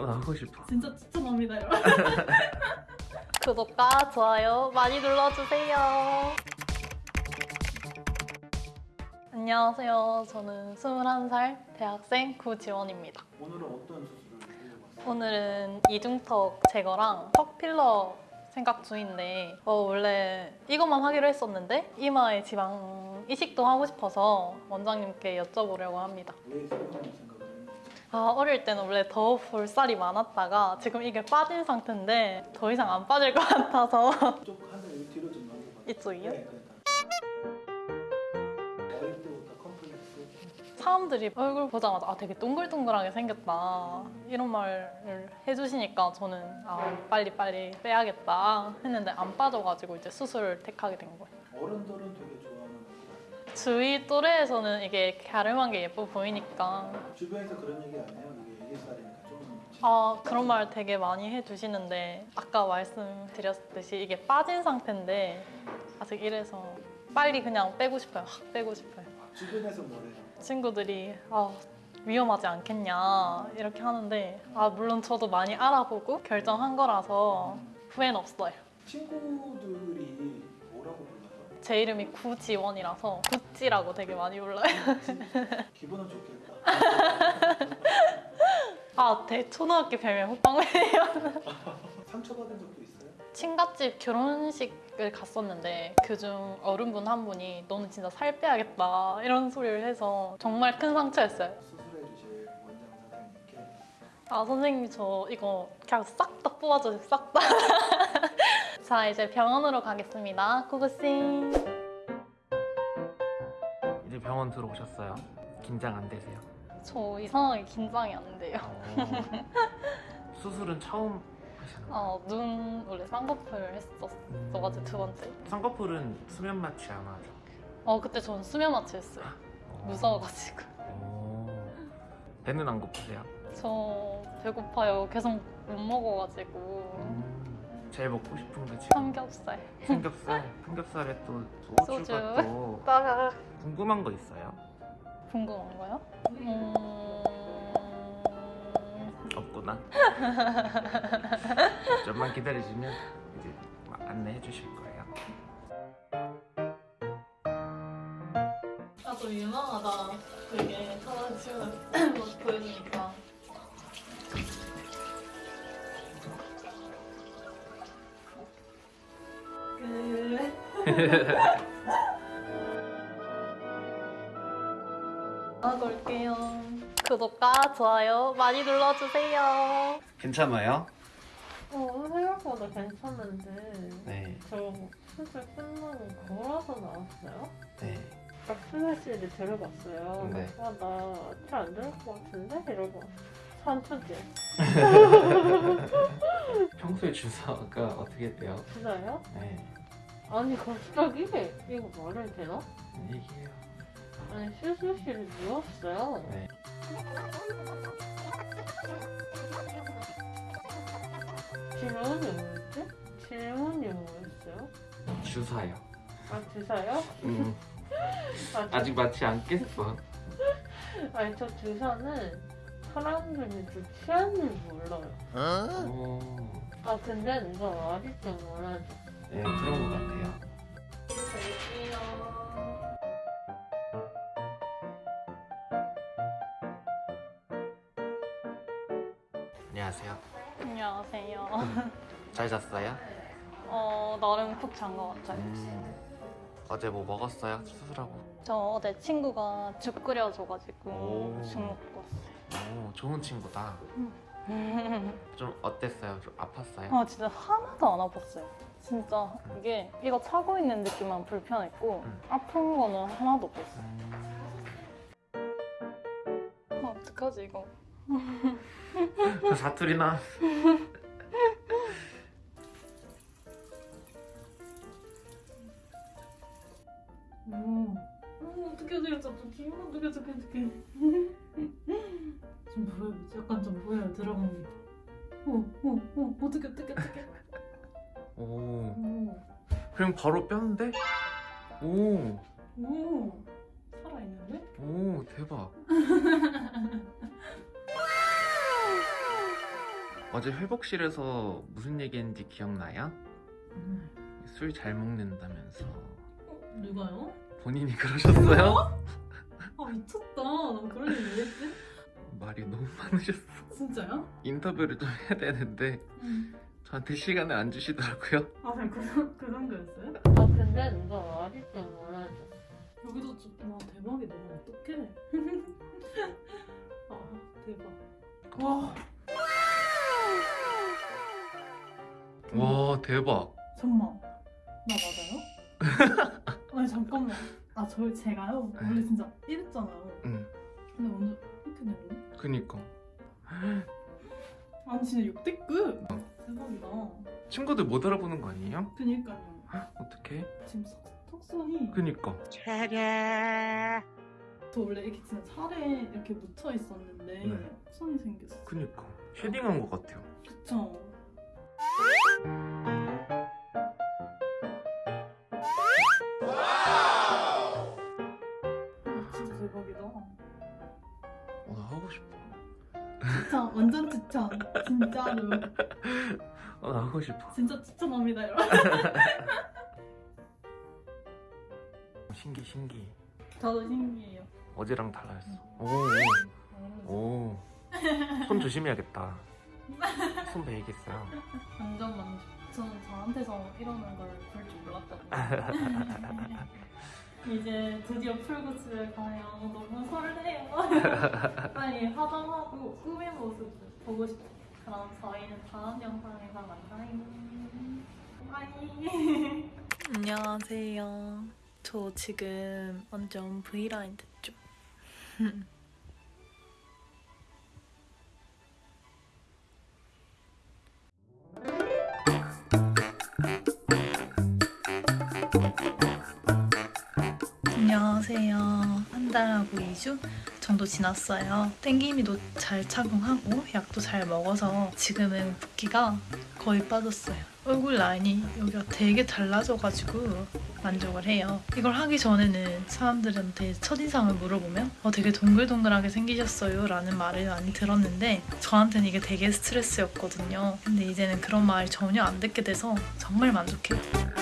어, 나 하고 싶어. 진짜 추천합니다 여러분. 구독과 좋아요 많이 눌러주세요. 안녕하세요. 저는 21살 대학생 구지원입니다. 오늘은 어떤 수술을? 오늘은 이중턱 제거랑 턱 필러 생각 중인데 어, 원래 이것만 하기로 했었는데 이마에 지방 이식도 하고 싶어서 원장님께 여쭤보려고 합니다. 아 어릴 때는 원래 더 볼살이 많았다가 지금 이게 빠진 상태인데 더 이상 안 빠질 것 같아서. 쪽 하늘 뒤로 좀 넘겨봐요. 이쪽이요? 네, 그러니까. 어릴 때부터 컴플렉스. 사람들이 얼굴 보자마자 아 되게 동글동글하게 생겼다. 이런 말을 해주시니까 저는 아 빨리 빨리 빼야겠다 했는데 안 빠져가지고 이제 수술을 택하게 된 거예요. 어른들은 되게 주위 또래에서는 이게 갸름한 게 예뻐 보이니까? 주변에서 그런 얘기 안 해요? 이게 애기 살이니까 좀 아 그런 말 되게 많이 해주시는데 아까 말씀드렸듯이 이게 빠진 상태인데 아직 이래서 빨리 그냥 빼고 싶어요. 확 빼고 싶어요. 주변에서 뭐래요? 친구들이 아, 위험하지 않겠냐 이렇게 하는데 아 물론 저도 많이 알아보고 결정한 거라서 후회는 없어요. 친구들이? 제 이름이 구지원이라서 구찌라고 되게 많이 불러요. 기분은 좋겠다 아, 대 초등학교 별명 호빵맨이요. 상처받은 적도 있어요? 친갓집 결혼식을 갔었는데 그중 어른분 한 분이 너는 진짜 살 빼야겠다 이런 소리를 해서 정말 큰 상처였어요. 수술해 주실 원장 선생님께 아 선생님 저 이거 그냥 싹 다 뽑아주세요 싹 다. 자 이제 병원으로 가겠습니다. 고고싱. 이제 병원 들어오셨어요. 긴장 안 되세요? 저 이상하게 긴장이 안 돼요. 어. 수술은 처음 하시는 거예요? 어, 눈 원래 쌍꺼풀 했었어가지고 두 번째. 쌍꺼풀은 수면 마취 안 하죠? 어 그때 전 수면 마취 했어요. 어. 무서워가지고. 오. 배는 안 고프세요? 저 배고파요. 계속 못 먹어가지고. 음. 제일 먹고 싶은 게 지금 삼겹살. 삼겹살. 삼겹살에 또 소주. 소주가 또 따가. 궁금한 거 있어요? 궁금한 거요? 음... 없구나. 좀만 기다리시면 이제 막 안내해 주실 거예요. 나도 유명하다. 되게 하나 지금 막 보여주니까. 아, 걸게요. 구독과 좋아요 많이 눌러주세요. 괜찮아요? 어, 생각보다 괜찮은데 네. 저 수술 끝나고 걸어서 나왔어요? 네. 박스매시를 들어봤어요. 네. 아, 나잘안 들을 것 같은데? 이러고 산초지 평소에 주사가 어떻게 돼요? 진짜요? 네. 아니 갑자기 이거 말을 되나? 얘기해요. 아니 수술실에 누웠어요. 네. 질문이 뭐였지? 질문이 뭐였어요? 주사요. 아 주사요? 음. 아, 저- 아직 맞지 않겠어. 아니 저 주사는 사람들이 좀 취하는 몰라요. 오. 아 근데 누가 아직도 몰라줘. 네, 그런 것 같아요. 안녕하세요. 안녕하세요. 잘 잤어요? 어, 나름 푹 잔 것 같아요. 음. 어제 뭐 먹었어요? 수술하고. 저 어제 친구가 죽 끓여줘가지고 오. 죽 먹고 왔어요. 오, 좋은 친구다. 좀 어땠어요? 좀 아팠어요? 아 진짜 하나도 안 아팠어요. 진짜 이게 이거 차고 있는 느낌만 불편했고 음. 아픈 거는 하나도 없었어요. 음. 아, 어떡하지 이거? 사투리 나. 음. 어, 어떻게 해야 되겠어? 좀 기분 어떻게 어떻게 어떻게. 좀 보여, 약간 좀 보여요 들어간 게. 어, 어, 어, 어떻게 어떻게 어떻게. 그럼 바로 뼈인데? 오. 오, 살아 있는데? 오, 대박. 어제 회복실에서 무슨 얘기했는지 기억나요? 술잘 먹는다면서 누가요? 본인이 그러셨어요? 아 미쳤다. 난 그런 얘기 왜 했지? 말이 너무 많으셨어. 진짜요? 인터뷰를 좀 해야 되는데 응. 저한테 시간을 안 주시더라고요. 아 그냥 그, 정- 그 정도였어요? 아 근데 누가 말했지 말하지. 여기도 좀, 와 대박이다. 어떡해. 아 대박. 와 와 대박. 잠만. 나 맞아요? 아니 잠깐만. 아 저 제가요 원래 진짜 이랬잖아요. 응. 근데 오늘 이렇게 됐네. 그니까 아니 진짜 역대급. 대박이다. 친구들 못 알아보는 거 아니에요? 그니까요. 어떻게? 지금 석, 턱선이 그니까. 저 원래 이렇게 진짜 살에 이렇게 묻혀 있었는데 네. 턱선이 생겼어. 그니까. 쉐딩한 것 같아요. 그쵸? 아, 진짜 대박이다. 어, 나 하고 싶어. 추천, 완전 추천. 진짜로. 어, 나 하고 싶어. 진짜 추천합니다, 여러분. 신기 신기. 저도 신기해요. 어제랑 달라졌어. 오. 오. 오. 손 조심해야겠다. 손 베이겠어요. 완전 만족. 저는 저한테서 이러는 걸 볼 줄 몰랐거든요. 이제 드디어 풀고 집에 가요. 너무 설레요. 빨리 화장하고 꾸민 모습 보고 싶어요. 그럼 저희는 다음 영상에서 만나요. bye. 안녕하세요. 저 지금 완전 V라인 됐죠? 안녕하세요. 한 달하고 2주 정도 지났어요. 땡기미도 잘 착용하고 약도 잘 먹어서 지금은 붓기가 거의 빠졌어요. 얼굴 라인이 여기가 되게 달라져가지고 만족을 해요. 이걸 하기 전에는 사람들한테 첫인상을 물어보면 어, 되게 동글동글하게 생기셨어요 라는 말을 많이 들었는데 저한테는 이게 되게 스트레스였거든요. 근데 이제는 그런 말 전혀 안 듣게 돼서 정말 만족해요.